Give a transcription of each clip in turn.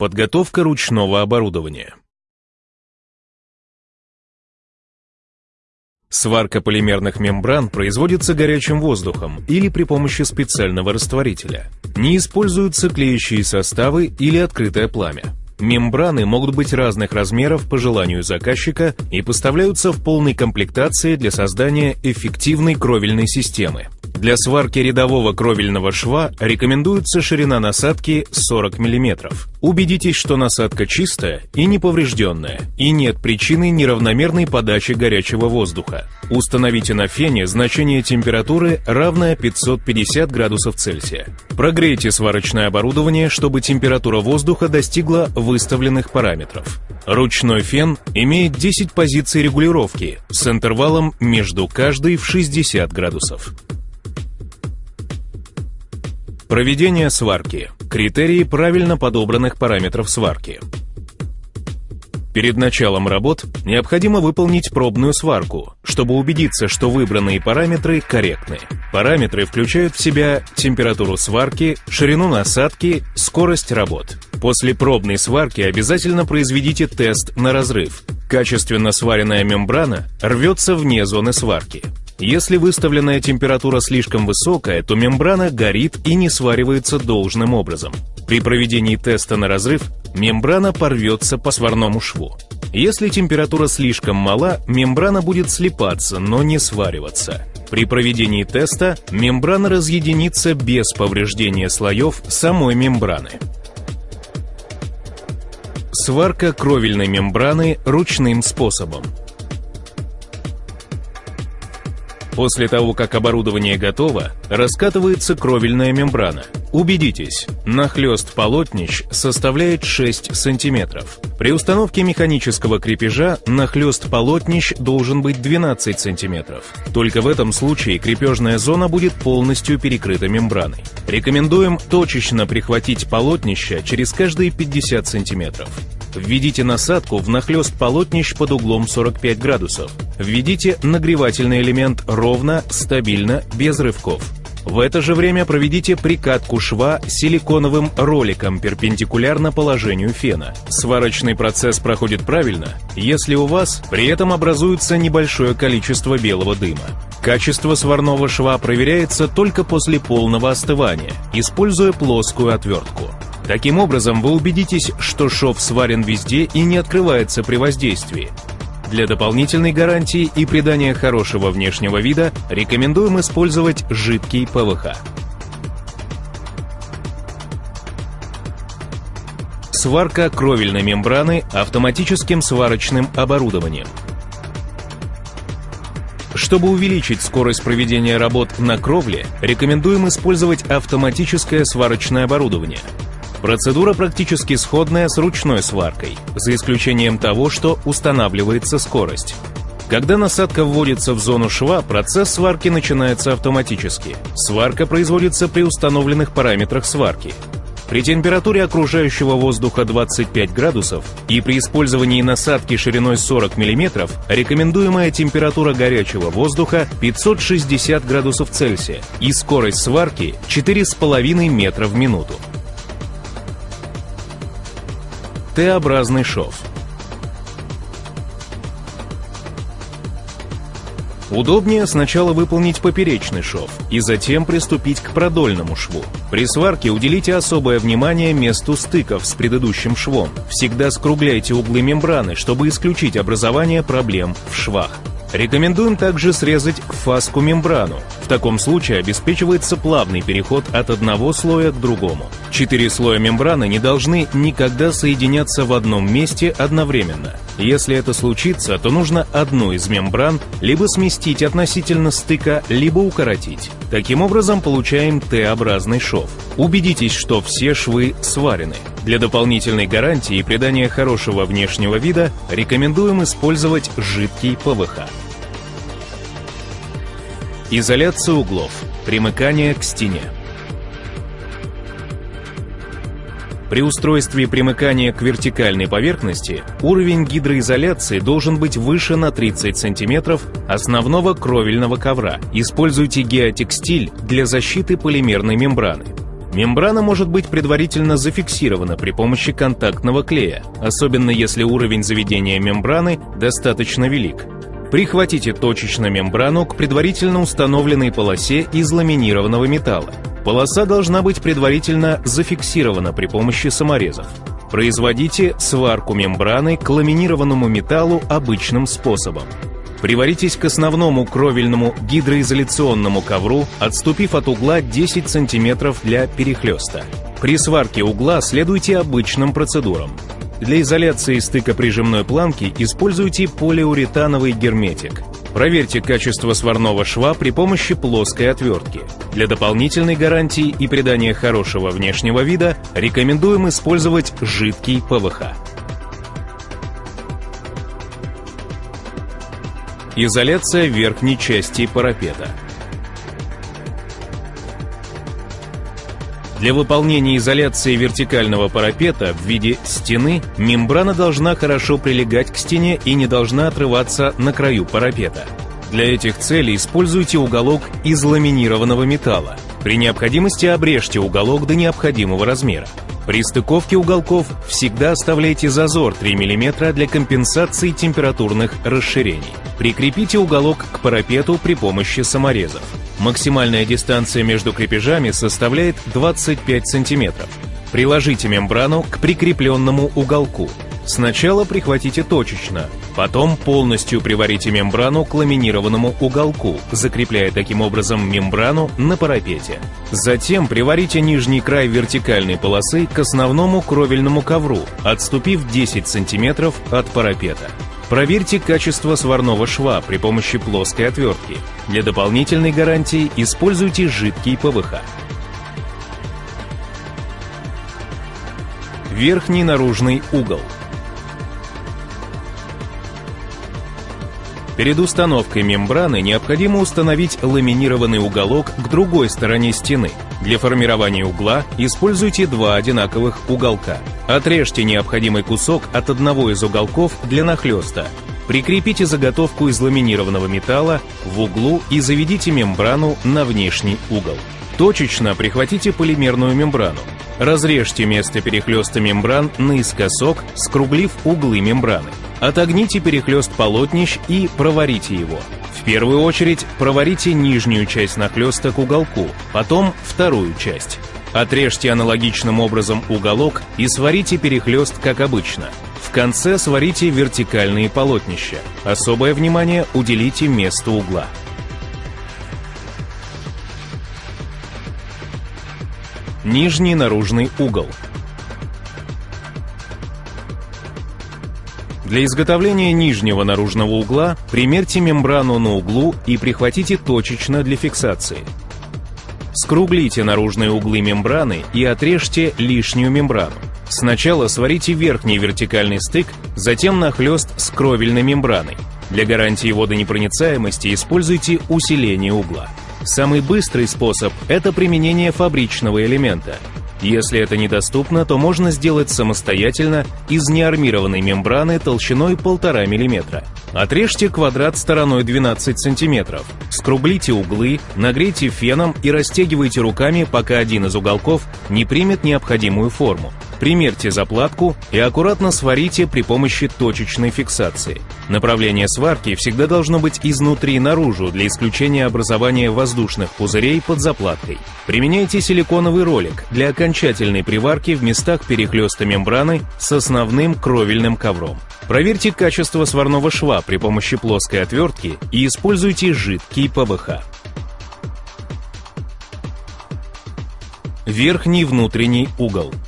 Подготовка ручного оборудования. Сварка полимерных мембран производится горячим воздухом или при помощи специального растворителя. Не используются клеящие составы или открытое пламя. Мембраны могут быть разных размеров по желанию заказчика и поставляются в полной комплектации для создания эффективной кровельной системы. Для сварки рядового кровельного шва рекомендуется ширина насадки 40 мм. Убедитесь, что насадка чистая и неповрежденная, и нет причины неравномерной подачи горячего воздуха. Установите на фене значение температуры, равное 550 градусов Цельсия. Прогрейте сварочное оборудование, чтобы температура воздуха достигла выставленных параметров. Ручной фен имеет 10 позиций регулировки с интервалом между каждой в 60 градусов. Проведение сварки. Критерии правильно подобранных параметров сварки. Перед началом работ необходимо выполнить пробную сварку, чтобы убедиться, что выбранные параметры корректны. Параметры включают в себя температуру сварки, ширину насадки, скорость работ. После пробной сварки обязательно произведите тест на разрыв. Качественно сваренная мембрана рвется вне зоны сварки. Если выставленная температура слишком высокая, то мембрана горит и не сваривается должным образом. При проведении теста на разрыв мембрана порвется по сварному шву. Если температура слишком мала, мембрана будет слипаться, но не свариваться. При проведении теста мембрана разъединится без повреждения слоев самой мембраны. Сварка кровельной мембраны ручным способом. После того, как оборудование готово, раскатывается кровельная мембрана. Убедитесь, нахлест полотнищ составляет 6 см. При установке механического крепежа нахлест полотнищ должен быть 12 см. Только в этом случае крепежная зона будет полностью перекрыта мембраной. Рекомендуем точечно прихватить полотнище через каждые 50 см. Введите насадку в нахлест полотнищ под углом 45 градусов. Введите нагревательный элемент ровно, стабильно, без рывков. В это же время проведите прикатку шва силиконовым роликом перпендикулярно положению фена. Сварочный процесс проходит правильно, если у вас при этом образуется небольшое количество белого дыма. Качество сварного шва проверяется только после полного остывания, используя плоскую отвертку. Таким образом, вы убедитесь, что шов сварен везде и не открывается при воздействии. Для дополнительной гарантии и придания хорошего внешнего вида рекомендуем использовать жидкий ПВХ. Сварка кровельной мембраны автоматическим сварочным оборудованием. Чтобы увеличить скорость проведения работ на кровле, рекомендуем использовать автоматическое сварочное оборудование – Процедура практически сходная с ручной сваркой, за исключением того, что устанавливается скорость. Когда насадка вводится в зону шва, процесс сварки начинается автоматически. Сварка производится при установленных параметрах сварки. При температуре окружающего воздуха 25 градусов и при использовании насадки шириной 40 мм рекомендуемая температура горячего воздуха 560 градусов Цельсия и скорость сварки 4,5 метра в минуту. Т-образный шов. Удобнее сначала выполнить поперечный шов и затем приступить к продольному шву. При сварке уделите особое внимание месту стыков с предыдущим швом. Всегда скругляйте углы мембраны, чтобы исключить образование проблем в швах. Рекомендуем также срезать фаску мембрану. Таком случае обеспечивается плавный переход от одного слоя к другому. Четыре слоя мембраны не должны никогда соединяться в одном месте одновременно. Если это случится, то нужно одну из мембран либо сместить относительно стыка, либо укоротить. Таким образом получаем Т-образный шов. Убедитесь, что все швы сварены. Для дополнительной гарантии и придания хорошего внешнего вида рекомендуем использовать жидкий ПВХ. Изоляция углов. Примыкание к стене. При устройстве примыкания к вертикальной поверхности уровень гидроизоляции должен быть выше на 30 см основного кровельного ковра. Используйте геотекстиль для защиты полимерной мембраны. Мембрана может быть предварительно зафиксирована при помощи контактного клея, особенно если уровень заведения мембраны достаточно велик. Прихватите точечно мембрану к предварительно установленной полосе из ламинированного металла. Полоса должна быть предварительно зафиксирована при помощи саморезов. Производите сварку мембраны к ламинированному металлу обычным способом. Приваритесь к основному кровельному гидроизоляционному ковру, отступив от угла 10 см для перехлеста. При сварке угла следуйте обычным процедурам. Для изоляции стыка прижимной планки используйте полиуретановый герметик. Проверьте качество сварного шва при помощи плоской отвертки. Для дополнительной гарантии и придания хорошего внешнего вида рекомендуем использовать жидкий ПВХ. Изоляция верхней части парапета. Для выполнения изоляции вертикального парапета в виде стены мембрана должна хорошо прилегать к стене и не должна отрываться на краю парапета. Для этих целей используйте уголок из ламинированного металла. При необходимости обрежьте уголок до необходимого размера. При стыковке уголков всегда оставляйте зазор 3 мм для компенсации температурных расширений. Прикрепите уголок к парапету при помощи саморезов. Максимальная дистанция между крепежами составляет 25 см. Приложите мембрану к прикрепленному уголку. Сначала прихватите точечно, потом полностью приварите мембрану к ламинированному уголку, закрепляя таким образом мембрану на парапете. Затем приварите нижний край вертикальной полосы к основному кровельному ковру, отступив 10 см от парапета. Проверьте качество сварного шва при помощи плоской отвертки. Для дополнительной гарантии используйте жидкий ПВХ. Верхний наружный угол – Перед установкой мембраны необходимо установить ламинированный уголок к другой стороне стены. Для формирования угла используйте два одинаковых уголка. Отрежьте необходимый кусок от одного из уголков для нахлеста. Прикрепите заготовку из ламинированного металла в углу и заведите мембрану на внешний угол. Точечно прихватите полимерную мембрану. Разрежьте место перехлеста мембран наискосок, скруглив углы мембраны. Отогните перехлест полотнищ и проварите его. В первую очередь проварите нижнюю часть нахлеста к уголку, потом вторую часть. Отрежьте аналогичным образом уголок и сварите перехлест как обычно. В конце сварите вертикальные полотнища. Особое внимание уделите месту угла. Нижний наружный угол – Для изготовления нижнего наружного угла примерьте мембрану на углу и прихватите точечно для фиксации. Скруглите наружные углы мембраны и отрежьте лишнюю мембрану. Сначала сварите верхний вертикальный стык, затем нахлест с кровельной мембраной. Для гарантии водонепроницаемости используйте усиление угла. Самый быстрый способ – это применение фабричного элемента – если это недоступно, то можно сделать самостоятельно из неармированной мембраны толщиной 1,5 мм. Отрежьте квадрат стороной 12 см, скруглите углы, нагрейте феном и растягивайте руками, пока один из уголков не примет необходимую форму. Примерьте заплатку и аккуратно сварите при помощи точечной фиксации. Направление сварки всегда должно быть изнутри наружу для исключения образования воздушных пузырей под заплаткой. Применяйте силиконовый ролик для окончательной приварки в местах перехлеста мембраны с основным кровельным ковром. Проверьте качество сварного шва при помощи плоской отвертки и используйте жидкий ПВХ. Верхний внутренний угол –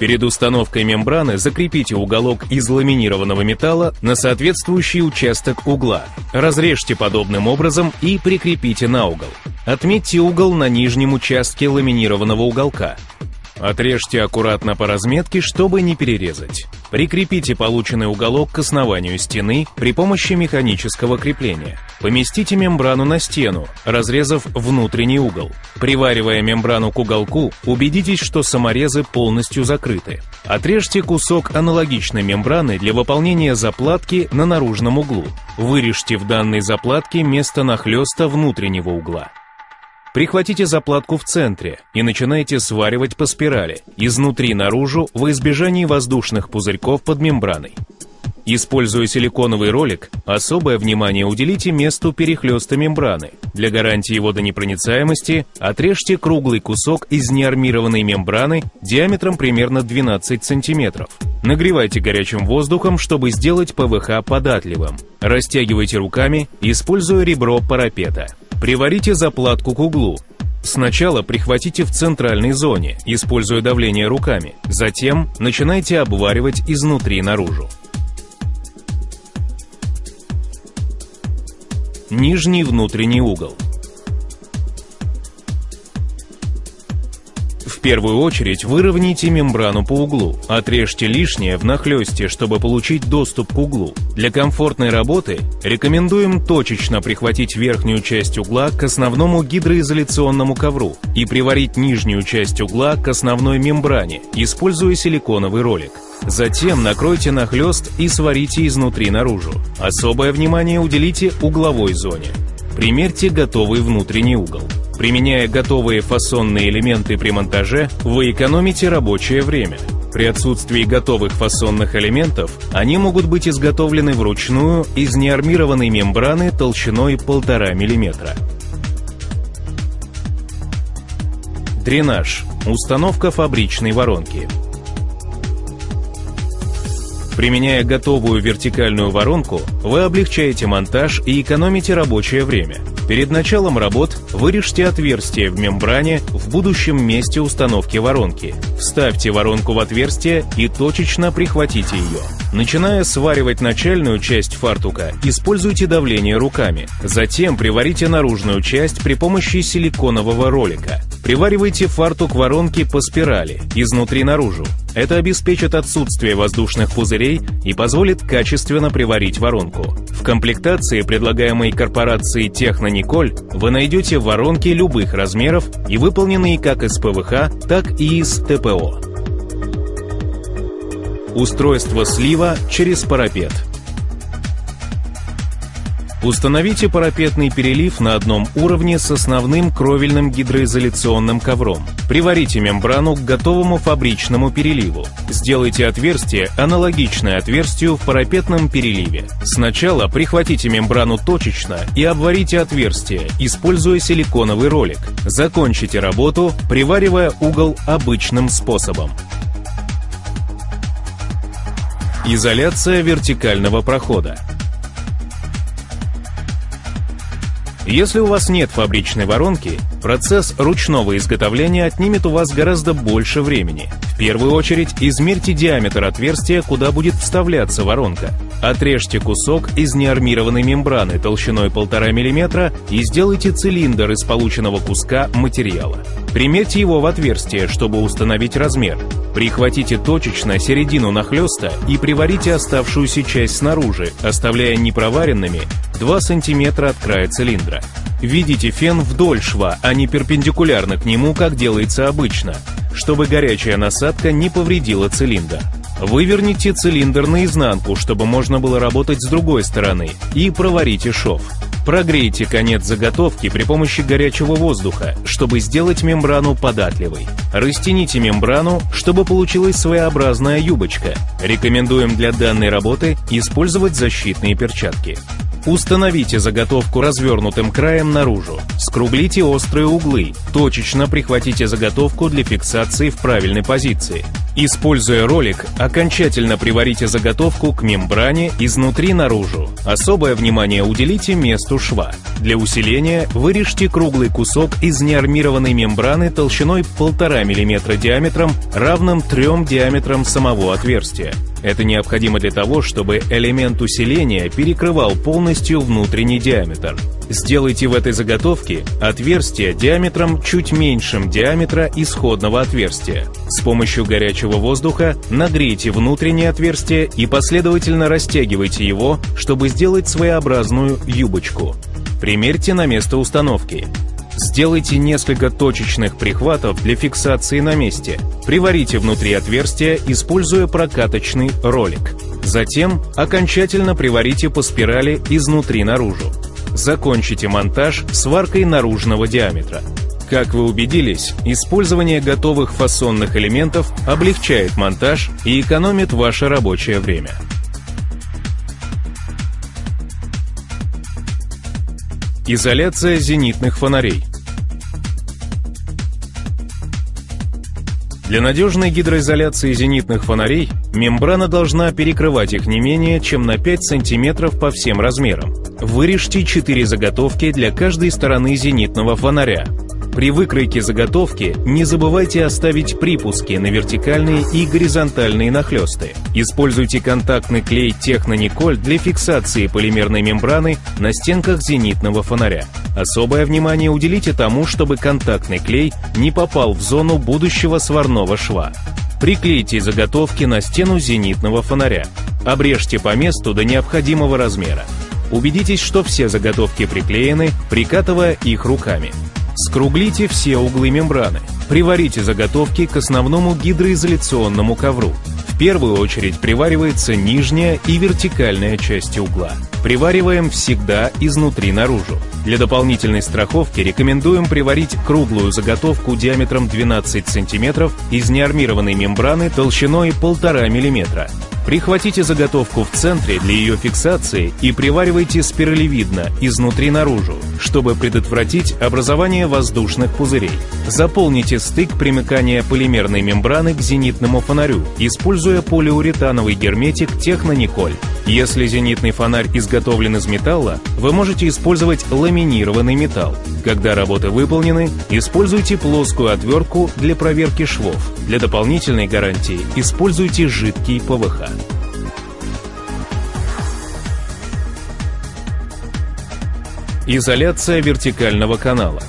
Перед установкой мембраны закрепите уголок из ламинированного металла на соответствующий участок угла. Разрежьте подобным образом и прикрепите на угол. Отметьте угол на нижнем участке ламинированного уголка. Отрежьте аккуратно по разметке, чтобы не перерезать. Прикрепите полученный уголок к основанию стены при помощи механического крепления. Поместите мембрану на стену, разрезав внутренний угол. Приваривая мембрану к уголку, убедитесь, что саморезы полностью закрыты. Отрежьте кусок аналогичной мембраны для выполнения заплатки на наружном углу. Вырежьте в данной заплатке место нахлеста внутреннего угла. Прихватите заплатку в центре и начинайте сваривать по спирали, изнутри наружу, в избежании воздушных пузырьков под мембраной. Используя силиконовый ролик, особое внимание уделите месту перехлеста мембраны. Для гарантии водонепроницаемости отрежьте круглый кусок из неармированной мембраны диаметром примерно 12 см. Нагревайте горячим воздухом, чтобы сделать ПВХ податливым. Растягивайте руками, используя ребро парапета. Приварите заплатку к углу. Сначала прихватите в центральной зоне, используя давление руками. Затем начинайте обваривать изнутри наружу. Нижний внутренний угол – В первую очередь выровняйте мембрану по углу, отрежьте лишнее в нахлесте, чтобы получить доступ к углу. Для комфортной работы рекомендуем точечно прихватить верхнюю часть угла к основному гидроизоляционному ковру и приварить нижнюю часть угла к основной мембране, используя силиконовый ролик. Затем накройте нахлест и сварите изнутри наружу. Особое внимание уделите угловой зоне. Примерьте готовый внутренний угол. Применяя готовые фасонные элементы при монтаже, вы экономите рабочее время. При отсутствии готовых фасонных элементов они могут быть изготовлены вручную из неармированной мембраны толщиной 1,5 мм. Дренаж. Установка фабричной воронки. Применяя готовую вертикальную воронку, вы облегчаете монтаж и экономите рабочее время. Перед началом работ вырежьте отверстие в мембране в будущем месте установки воронки. Вставьте воронку в отверстие и точечно прихватите ее. Начиная сваривать начальную часть фартука, используйте давление руками. Затем приварите наружную часть при помощи силиконового ролика. Приваривайте фартук воронки по спирали, изнутри наружу. Это обеспечит отсутствие воздушных пузырей и позволит качественно приварить воронку. В комплектации, предлагаемой корпорацией Технониколь, вы найдете воронки любых размеров и выполненные как из ПВХ, так и из ТПО. Устройство слива через парапет – Установите парапетный перелив на одном уровне с основным кровельным гидроизоляционным ковром. Приварите мембрану к готовому фабричному переливу. Сделайте отверстие, аналогичное отверстию в парапетном переливе. Сначала прихватите мембрану точечно и обварите отверстие, используя силиконовый ролик. Закончите работу, приваривая угол обычным способом. Изоляция вертикального прохода. Если у вас нет фабричной воронки, процесс ручного изготовления отнимет у вас гораздо больше времени. В первую очередь измерьте диаметр отверстия, куда будет вставляться воронка. Отрежьте кусок из неармированной мембраны толщиной 1,5 мм и сделайте цилиндр из полученного куска материала. Примерьте его в отверстие, чтобы установить размер. Прихватите точечно середину нахлеста и приварите оставшуюся часть снаружи, оставляя непроваренными 2 см от края цилиндра. Введите фен вдоль шва, а не перпендикулярно к нему, как делается обычно, чтобы горячая насадка не повредила цилиндр. Выверните цилиндр наизнанку, чтобы можно было работать с другой стороны, и проварите шов. Прогрейте конец заготовки при помощи горячего воздуха, чтобы сделать мембрану податливой. Растяните мембрану, чтобы получилась своеобразная юбочка. Рекомендуем для данной работы использовать защитные перчатки. Установите заготовку развернутым краем наружу. Скруглите острые углы. Точечно прихватите заготовку для фиксации в правильной позиции. Используя ролик, окончательно приварите заготовку к мембране изнутри наружу. Особое внимание уделите месту шва. Для усиления вырежьте круглый кусок из неармированной мембраны толщиной 1,5 мм диаметром, равным 3 диаметрам самого отверстия. Это необходимо для того, чтобы элемент усиления перекрывал полностью внутренний диаметр. Сделайте в этой заготовке отверстие диаметром чуть меньшим диаметра исходного отверстия. С помощью горячего воздуха нагрейте внутреннее отверстие и последовательно растягивайте его, чтобы сделать своеобразную юбочку. Примерьте на место установки. Сделайте несколько точечных прихватов для фиксации на месте. Приварите внутри отверстия, используя прокаточный ролик. Затем окончательно приварите по спирали изнутри наружу. Закончите монтаж сваркой наружного диаметра. Как вы убедились, использование готовых фасонных элементов облегчает монтаж и экономит ваше рабочее время. Изоляция зенитных фонарей. Для надежной гидроизоляции зенитных фонарей мембрана должна перекрывать их не менее чем на 5 см по всем размерам. Вырежьте 4 заготовки для каждой стороны зенитного фонаря. При выкройке заготовки не забывайте оставить припуски на вертикальные и горизонтальные нахлесты. Используйте контактный клей Технониколь для фиксации полимерной мембраны на стенках зенитного фонаря. Особое внимание уделите тому, чтобы контактный клей не попал в зону будущего сварного шва. Приклейте заготовки на стену зенитного фонаря. Обрежьте по месту до необходимого размера. Убедитесь, что все заготовки приклеены, прикатывая их руками. Скруглите все углы мембраны. Приварите заготовки к основному гидроизоляционному ковру. В первую очередь приваривается нижняя и вертикальная части угла. Привариваем всегда изнутри наружу. Для дополнительной страховки рекомендуем приварить круглую заготовку диаметром 12 см из неармированной мембраны толщиной 1,5 мм. Прихватите заготовку в центре для ее фиксации и приваривайте спиралевидно, изнутри наружу, чтобы предотвратить образование воздушных пузырей. Заполните стык примыкания полимерной мембраны к зенитному фонарю, используя полиуретановый герметик Технониколь. Если зенитный фонарь изготовлен из металла, вы можете использовать ламинированный металл. Когда работы выполнены, используйте плоскую отвертку для проверки швов. Для дополнительной гарантии используйте жидкий ПВХ. Изоляция вертикального канала.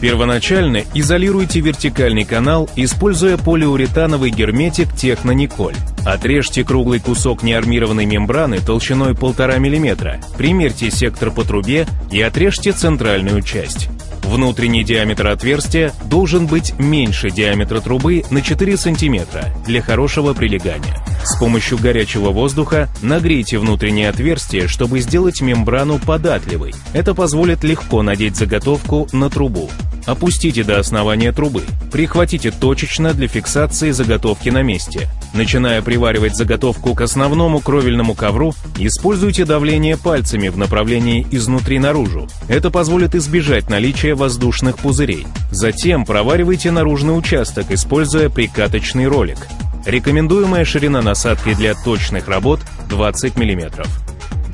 Первоначально изолируйте вертикальный канал, используя полиуретановый герметик Технониколь. Отрежьте круглый кусок неармированной мембраны толщиной 1,5 мм, примерьте сектор по трубе и отрежьте центральную часть. Внутренний диаметр отверстия должен быть меньше диаметра трубы на 4 см для хорошего прилегания. С помощью горячего воздуха нагрейте внутреннее отверстие, чтобы сделать мембрану податливой. Это позволит легко надеть заготовку на трубу. Опустите до основания трубы. Прихватите точечно для фиксации заготовки на месте. Начиная приваривать заготовку к основному кровельному ковру, используйте давление пальцами в направлении изнутри наружу. Это позволит избежать наличия воздушных пузырей. Затем проваривайте наружный участок, используя прикаточный ролик. Рекомендуемая ширина насадки для точных работ 20 мм.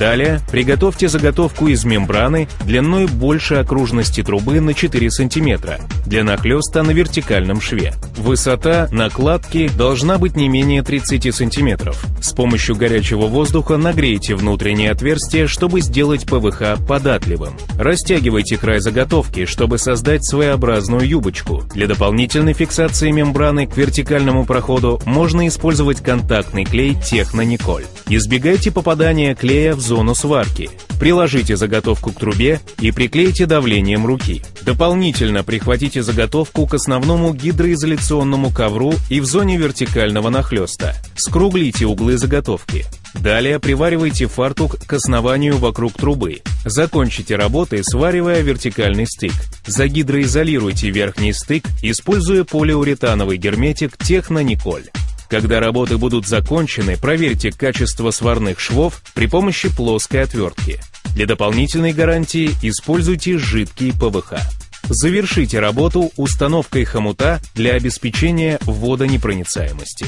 Далее приготовьте заготовку из мембраны длиной больше окружности трубы на 4 см для нахлеста на вертикальном шве. Высота накладки должна быть не менее 30 см. С помощью горячего воздуха нагрейте внутреннее отверстие, чтобы сделать ПВХ податливым. Растягивайте край заготовки, чтобы создать своеобразную юбочку. Для дополнительной фиксации мембраны к вертикальному проходу можно использовать контактный клей Технониколь. Избегайте попадания клея в зону сварки. Приложите заготовку к трубе и приклейте давлением руки. Дополнительно прихватите заготовку к основному гидроизоляционному ковру и в зоне вертикального нахлеста. Скруглите углы заготовки. Далее приваривайте фартук к основанию вокруг трубы. Закончите работы, сваривая вертикальный стык. Загидроизолируйте верхний стык, используя полиуретановый герметик Технониколь. Когда работы будут закончены, проверьте качество сварных швов при помощи плоской отвертки. Для дополнительной гарантии используйте жидкий ПВХ. Завершите работу установкой хомута для обеспечения водонепроницаемости.